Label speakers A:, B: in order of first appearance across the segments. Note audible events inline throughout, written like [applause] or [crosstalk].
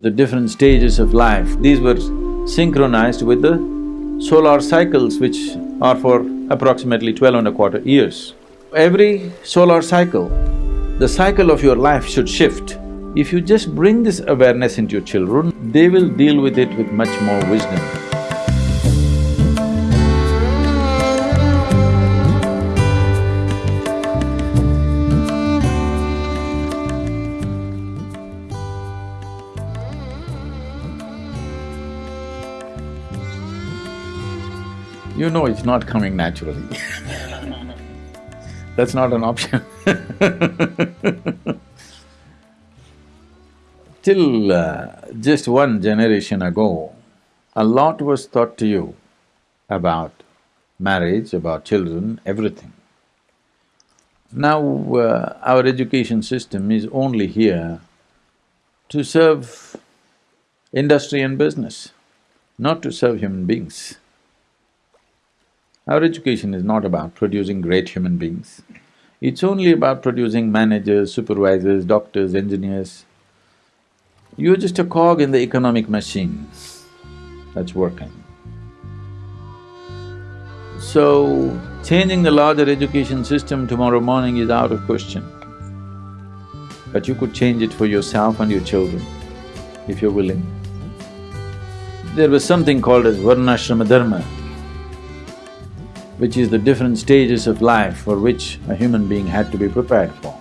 A: the different stages of life, these were synchronized with the solar cycles which are for approximately twelve and a quarter years. Every solar cycle, the cycle of your life should shift. If you just bring this awareness into your children, they will deal with it with much more wisdom. You know it's not coming naturally [laughs] That's not an option [laughs] Till uh, just one generation ago, a lot was taught to you about marriage, about children, everything. Now, uh, our education system is only here to serve industry and business, not to serve human beings. Our education is not about producing great human beings. It's only about producing managers, supervisors, doctors, engineers, you're just a cog in the economic machine that's working. So, changing the larger education system tomorrow morning is out of question. But you could change it for yourself and your children, if you're willing. There was something called as Varnashrama Dharma, which is the different stages of life for which a human being had to be prepared for.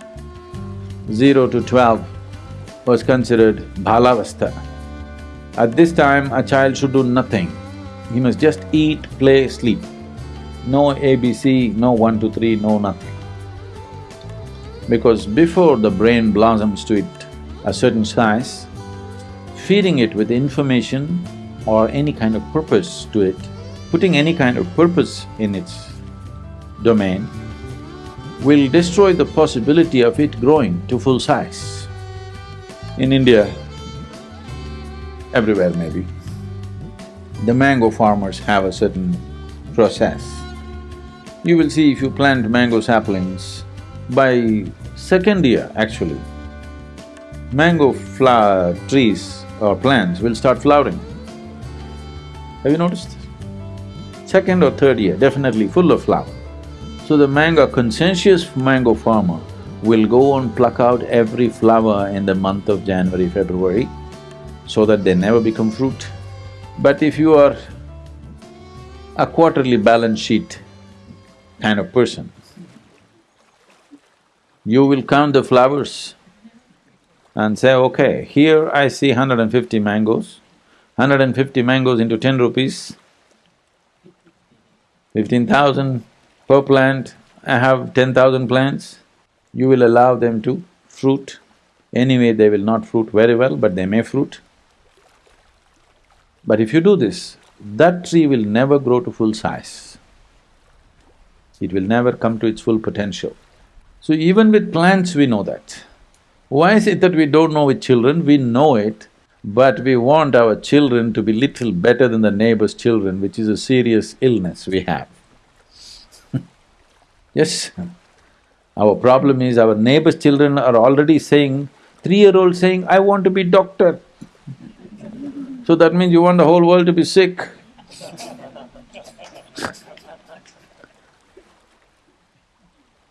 A: Zero to twelve was considered balavastha. At this time, a child should do nothing. He must just eat, play, sleep. No ABC, no one, two, three, no nothing. Because before the brain blossoms to it a certain size, feeding it with information or any kind of purpose to it, putting any kind of purpose in its domain, will destroy the possibility of it growing to full size. In India, everywhere maybe, the mango farmers have a certain process. You will see if you plant mango saplings, by second year actually, mango flower trees or plants will start flowering. Have you noticed? Second or third year, definitely full of flower. So the mango, conscientious mango farmer will go and pluck out every flower in the month of January, February, so that they never become fruit. But if you are a quarterly balance sheet kind of person, you will count the flowers and say, okay, here I see 150 mangoes, 150 mangoes into 10 rupees, 15,000 per plant, I have 10,000 plants you will allow them to fruit. Anyway, they will not fruit very well, but they may fruit. But if you do this, that tree will never grow to full size. It will never come to its full potential. So even with plants, we know that. Why is it that we don't know with children? We know it, but we want our children to be little better than the neighbor's children, which is a serious illness we have. [laughs] yes, our problem is our neighbors' children are already saying, three-year-old saying, I want to be doctor. So that means you want the whole world to be sick. [laughs]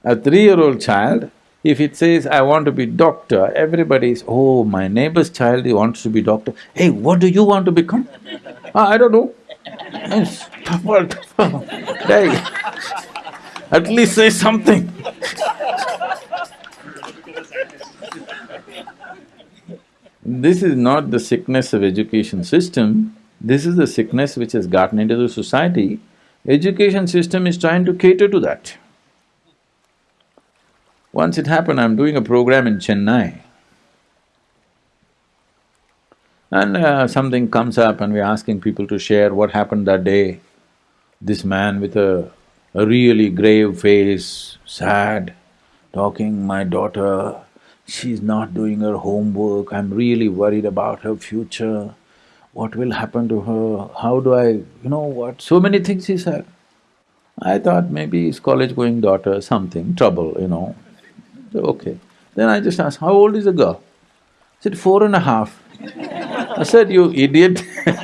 A: A three-year-old child, if it says, I want to be doctor, everybody is, oh, my neighbor's child he wants to be doctor. Hey, what do you want to become? ah, I don't know. [laughs] Hey, at least say something This is not the sickness of education system, this is the sickness which has gotten into the society. Education system is trying to cater to that. Once it happened, I'm doing a program in Chennai. And uh, something comes up and we're asking people to share what happened that day. This man with a, a really grave face, sad, talking, my daughter she's not doing her homework, I'm really worried about her future, what will happen to her, how do I… you know what, so many things he said. I thought maybe his college-going daughter, something, trouble, you know. Okay. Then I just asked, how old is the girl? Said, four and a half. I said, you idiot [laughs]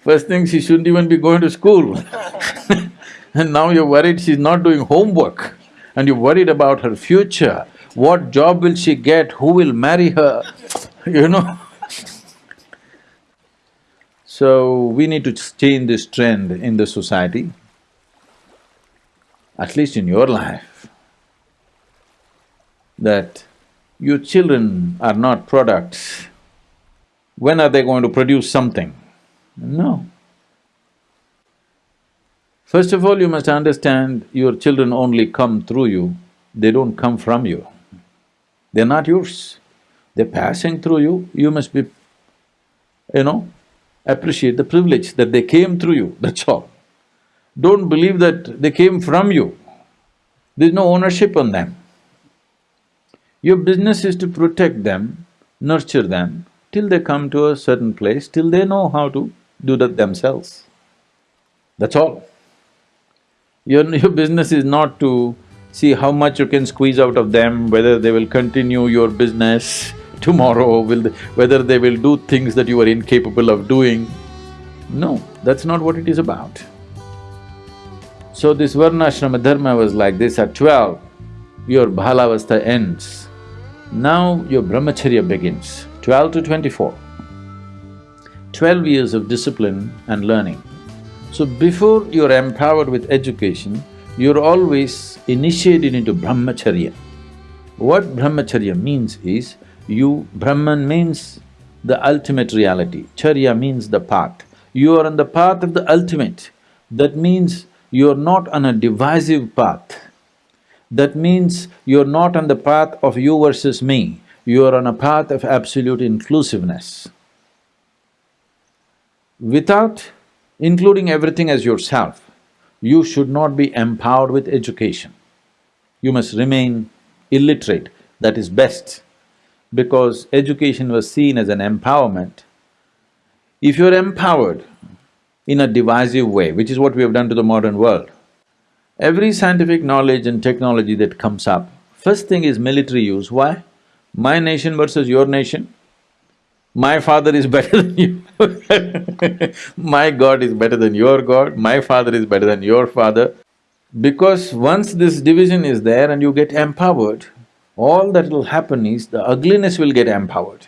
A: First thing, she shouldn't even be going to school [laughs] and now you're worried she's not doing homework and you're worried about her future. What job will she get? Who will marry her? [laughs] you know So, we need to change this trend in the society, at least in your life, that your children are not products. When are they going to produce something? No. First of all, you must understand your children only come through you, they don't come from you. They're not yours. They're passing through you, you must be, you know, appreciate the privilege that they came through you, that's all. Don't believe that they came from you. There's no ownership on them. Your business is to protect them, nurture them, till they come to a certain place, till they know how to do that themselves. That's all. Your, [laughs] your business is not to see how much you can squeeze out of them, whether they will continue your business [laughs] tomorrow, will they, whether they will do things that you are incapable of doing. No, that's not what it is about. So this Varnashrama dharma was like this, at twelve, your Balavastha ends. Now your brahmacharya begins, twelve to twenty-four. Twelve years of discipline and learning. So before you're empowered with education, you're always initiated into brahmacharya. What brahmacharya means is, you… Brahman means the ultimate reality, charya means the path. You are on the path of the ultimate. That means you're not on a divisive path. That means you're not on the path of you versus me, you are on a path of absolute inclusiveness. Without including everything as yourself, you should not be empowered with education. You must remain illiterate, that is best, because education was seen as an empowerment. If you're empowered in a divisive way, which is what we have done to the modern world, every scientific knowledge and technology that comes up, first thing is military use. Why? My nation versus your nation, my father is [laughs] better than you [laughs] my God is better than your God, my father is better than your father. Because once this division is there and you get empowered, all that will happen is the ugliness will get empowered.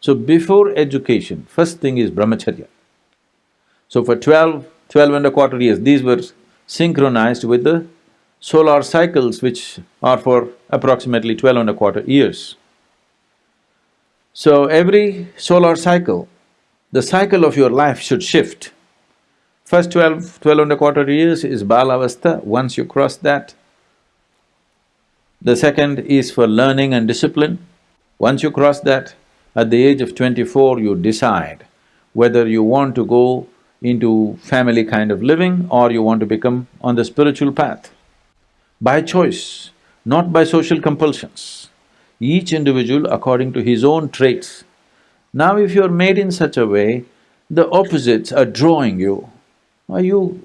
A: So before education, first thing is brahmacharya. So for twelve, twelve and a quarter years, these were synchronized with the solar cycles which are for approximately twelve and a quarter years. So every solar cycle, the cycle of your life should shift. First twelve, twelve and a quarter years is balavastha, once you cross that. The second is for learning and discipline. Once you cross that, at the age of twenty-four, you decide whether you want to go into family kind of living or you want to become on the spiritual path. By choice, not by social compulsions each individual according to his own traits. Now if you're made in such a way, the opposites are drawing you. Are you…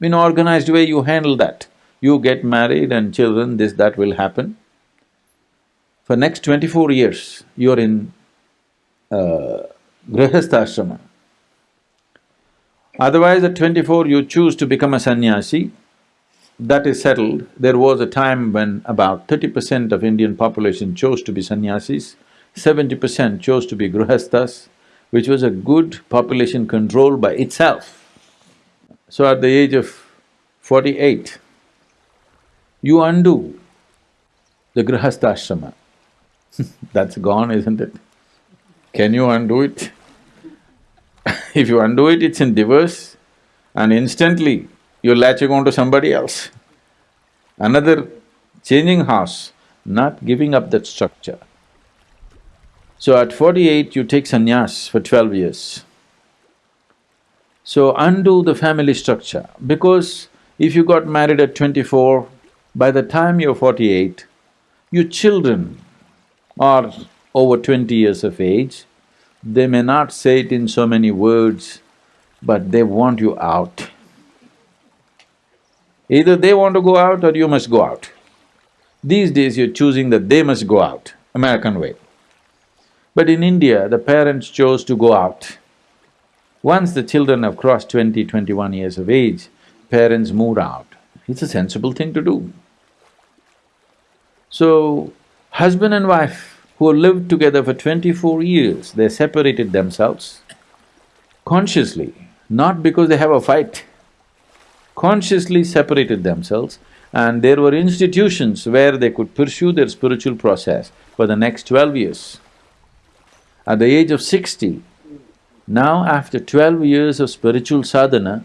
A: in organized way you handle that. You get married and children, this, that will happen. For next twenty-four years, you're in uh, grihastha Otherwise at twenty-four you choose to become a sannyasi, that is settled, there was a time when about thirty percent of Indian population chose to be sannyasis, seventy percent chose to be grihasthas, which was a good population control by itself. So at the age of forty-eight, you undo the grihastha [laughs] That's gone, isn't it? Can you undo it? [laughs] if you undo it, it's in divorce and instantly you're latching on to somebody else. Another changing house, not giving up that structure. So at forty-eight, you take sannyas for twelve years. So undo the family structure, because if you got married at twenty-four, by the time you're forty-eight, your children are over twenty years of age, they may not say it in so many words, but they want you out. Either they want to go out or you must go out. These days you're choosing that they must go out, American way. But in India, the parents chose to go out. Once the children have crossed 20, 21 years of age, parents moved out. It's a sensible thing to do. So, husband and wife who lived together for twenty-four years, they separated themselves consciously, not because they have a fight, consciously separated themselves and there were institutions where they could pursue their spiritual process for the next twelve years. At the age of sixty, now after twelve years of spiritual sadhana,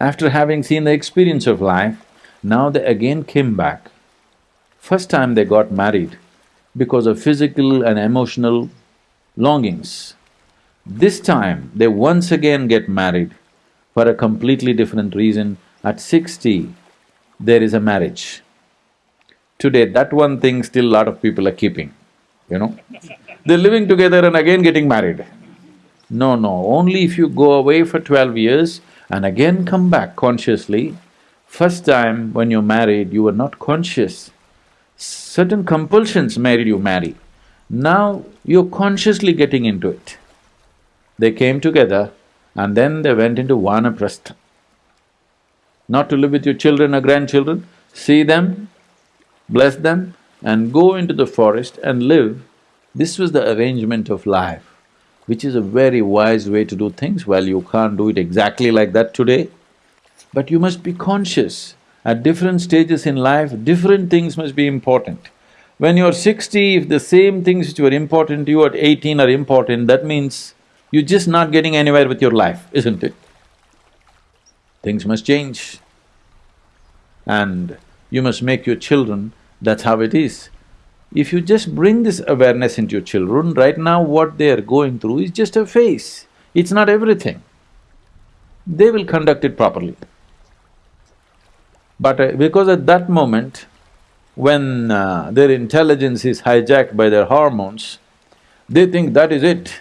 A: after having seen the experience of life, now they again came back. First time they got married because of physical and emotional longings. This time, they once again get married for a completely different reason. At sixty, there is a marriage. Today, that one thing still a lot of people are keeping, you know. They're living together and again getting married. No, no, only if you go away for twelve years and again come back consciously, first time when you're married, you were not conscious. Certain compulsions made you marry. Now you're consciously getting into it. They came together and then they went into vanaprastha not to live with your children or grandchildren, see them, bless them and go into the forest and live. This was the arrangement of life, which is a very wise way to do things. Well, you can't do it exactly like that today, but you must be conscious. At different stages in life, different things must be important. When you're sixty, if the same things which were important to you at eighteen are important, that means you're just not getting anywhere with your life, isn't it? Things must change. And you must make your children, that's how it is. If you just bring this awareness into your children, right now what they are going through is just a phase, it's not everything. They will conduct it properly. But uh, because at that moment, when uh, their intelligence is hijacked by their hormones, they think that is it.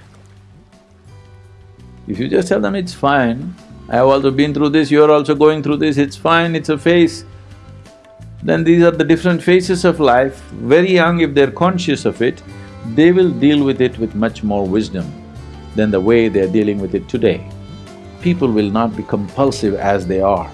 A: If you just tell them it's fine, I have also been through this, you're also going through this, it's fine, it's a phase. Then these are the different phases of life, very young if they're conscious of it, they will deal with it with much more wisdom than the way they're dealing with it today. People will not be compulsive as they are.